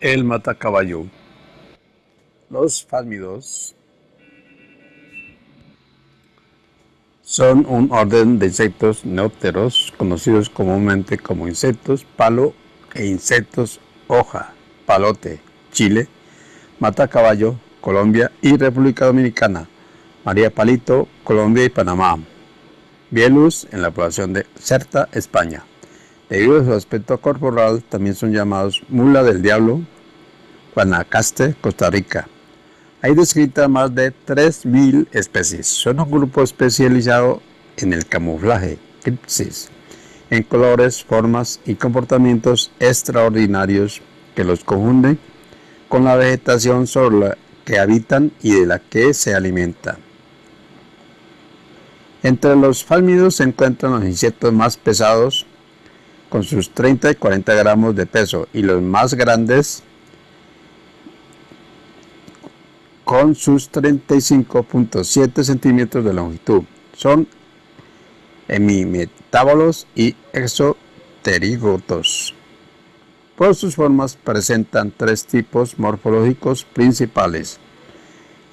El matacaballo. Los fálmidos son un orden de insectos neópteros conocidos comúnmente como insectos palo e insectos hoja, palote, Chile, matacaballo, Colombia y República Dominicana, María Palito, Colombia y Panamá, Bielus en la población de Certa, España. Debido a su aspecto corporal, también son llamados mula del diablo, Guanacaste, Costa Rica. Hay descritas más de 3.000 especies. Son un grupo especializado en el camuflaje, cripsis, en colores, formas y comportamientos extraordinarios que los confunden con la vegetación sobre la que habitan y de la que se alimentan. Entre los fálmidos se encuentran los insectos más pesados, con sus 30 y 40 gramos de peso, y los más grandes, con sus 35.7 centímetros de longitud. Son hemimetábolos y exoterigotos. Por sus formas presentan tres tipos morfológicos principales.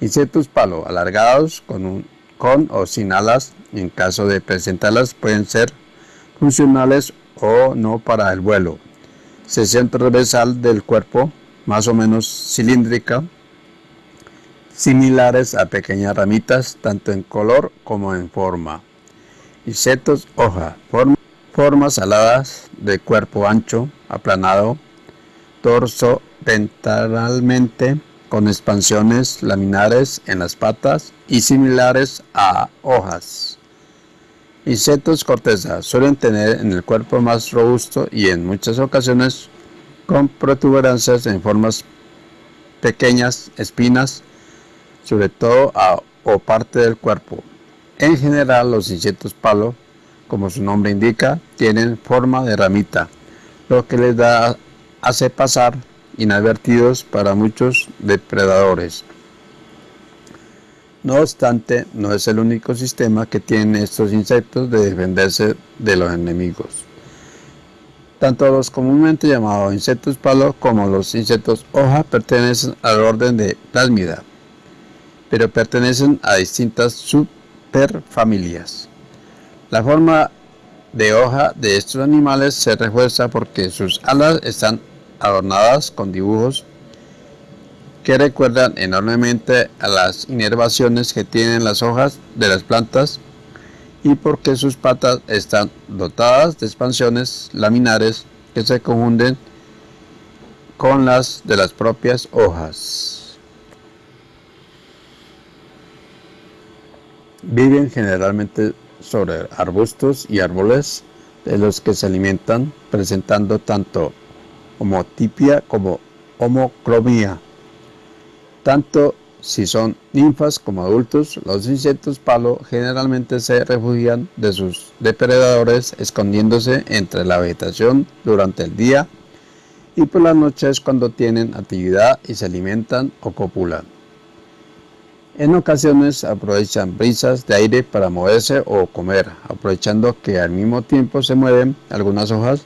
Insectos palo alargados con, un, con o sin alas. En caso de presentarlas pueden ser funcionales o no para el vuelo. Sección transversal del cuerpo más o menos cilíndrica similares a pequeñas ramitas tanto en color como en forma. Insectos hoja, formas aladas de cuerpo ancho, aplanado, torso ventralmente con expansiones laminares en las patas y similares a hojas. Insectos corteza suelen tener en el cuerpo más robusto y en muchas ocasiones con protuberancias en formas pequeñas, espinas sobre todo a o parte del cuerpo. En general los insectos palo, como su nombre indica, tienen forma de ramita, lo que les da, hace pasar inadvertidos para muchos depredadores. No obstante, no es el único sistema que tienen estos insectos de defenderse de los enemigos. Tanto los comúnmente llamados insectos palo como los insectos hoja pertenecen al orden de Plasmida pero pertenecen a distintas superfamilias. La forma de hoja de estos animales se refuerza porque sus alas están adornadas con dibujos que recuerdan enormemente a las inervaciones que tienen las hojas de las plantas y porque sus patas están dotadas de expansiones laminares que se confunden con las de las propias hojas. Viven generalmente sobre arbustos y árboles de los que se alimentan, presentando tanto homotipia como homocromía. Tanto si son ninfas como adultos, los insectos palo generalmente se refugian de sus depredadores escondiéndose entre la vegetación durante el día y por las noches cuando tienen actividad y se alimentan o copulan. En ocasiones aprovechan brisas de aire para moverse o comer, aprovechando que al mismo tiempo se mueven algunas hojas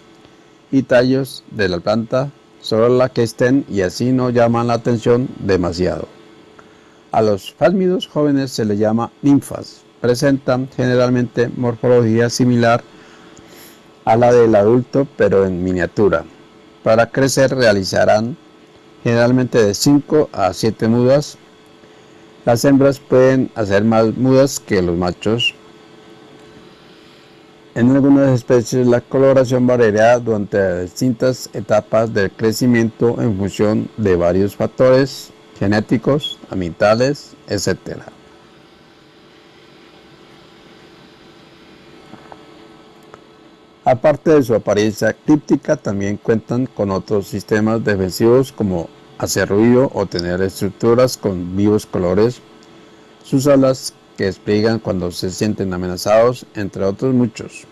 y tallos de la planta sobre la que estén y así no llaman la atención demasiado. A los fálmidos jóvenes se les llama ninfas. Presentan generalmente morfología similar a la del adulto pero en miniatura. Para crecer realizarán generalmente de 5 a 7 mudas las hembras pueden hacer más mudas que los machos. En algunas especies la coloración variará durante distintas etapas del crecimiento en función de varios factores genéticos, ambientales, etc. Aparte de su apariencia críptica, también cuentan con otros sistemas defensivos como hacer ruido o tener estructuras con vivos colores, sus alas que despliegan cuando se sienten amenazados, entre otros muchos.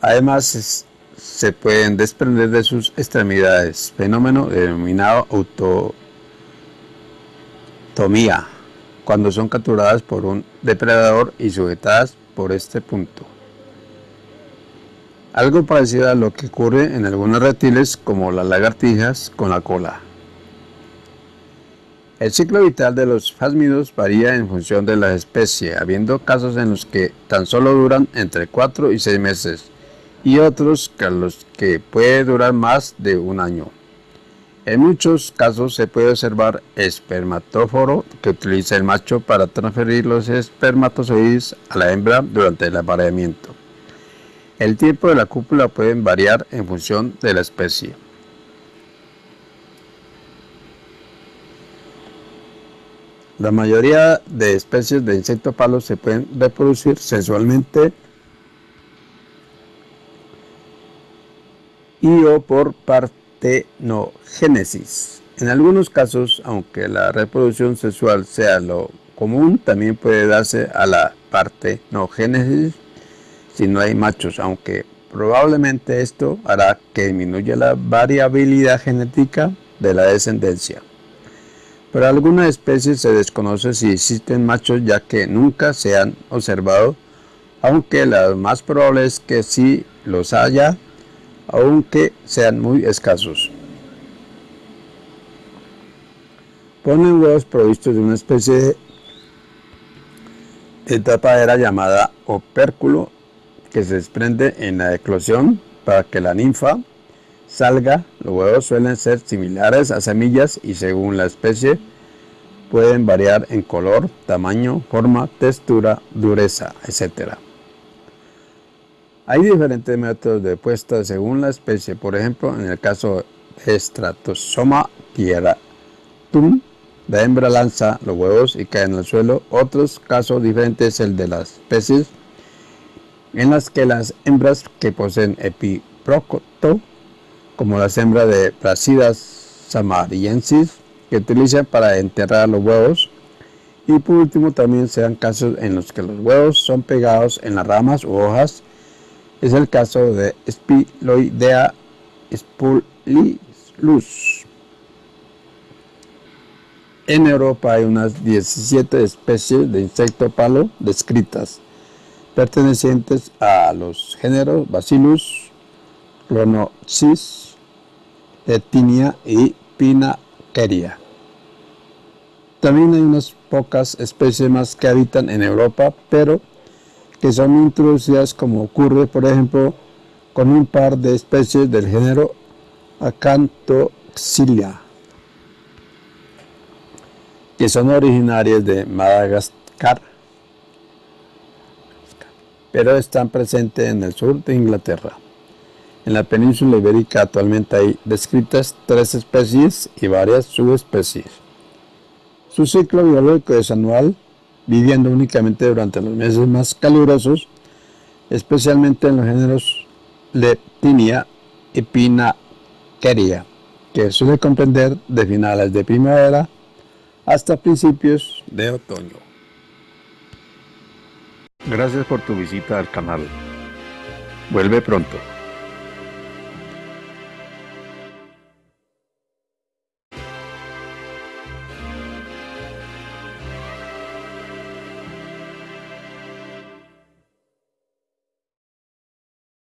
Además, se pueden desprender de sus extremidades, fenómeno denominado autotomía, cuando son capturadas por un depredador y sujetadas por este punto. Algo parecido a lo que ocurre en algunos reptiles como las lagartijas con la cola. El ciclo vital de los fásmidos varía en función de la especie, habiendo casos en los que tan solo duran entre 4 y 6 meses y otros que los que puede durar más de un año. En muchos casos se puede observar espermatóforo que utiliza el macho para transferir los espermatozoides a la hembra durante el apareamiento. El tiempo de la cúpula puede variar en función de la especie. La mayoría de especies de insecto palo se pueden reproducir sexualmente y o por partenogénesis. En algunos casos, aunque la reproducción sexual sea lo común, también puede darse a la partenogénesis si no hay machos, aunque probablemente esto hará que disminuya la variabilidad genética de la descendencia. Para algunas especies se desconoce si existen machos ya que nunca se han observado, aunque lo más probable es que sí los haya, aunque sean muy escasos. Ponen huevos provistos de una especie de tapadera llamada opérculo que se desprende en la eclosión para que la ninfa salga, los huevos suelen ser similares a semillas y según la especie pueden variar en color, tamaño, forma, textura, dureza, etc. Hay diferentes métodos de puesta según la especie, por ejemplo, en el caso de Stratosoma tieratum, la hembra lanza los huevos y caen al suelo. Otros casos diferentes es el de las especies en las que las hembras que poseen epiprocto como las hembras de Placidas samariensis, que utilizan para enterrar los huevos. Y por último también se dan casos en los que los huevos son pegados en las ramas u hojas. Es el caso de Spiloidea spulilus. En Europa hay unas 17 especies de insecto palo descritas, pertenecientes a los géneros Bacillus, Clonoxys, Etinia y Pinaqueria. También hay unas pocas especies más que habitan en Europa, pero que son introducidas como ocurre, por ejemplo, con un par de especies del género Acanthoxylia, que son originarias de Madagascar, pero están presentes en el sur de Inglaterra. En la península ibérica actualmente hay descritas tres especies y varias subespecies. Su ciclo biológico es anual, viviendo únicamente durante los meses más calurosos, especialmente en los géneros Leptinia y Pinaqueria, que suele comprender de finales de primavera hasta principios de otoño. Gracias por tu visita al canal. Vuelve pronto.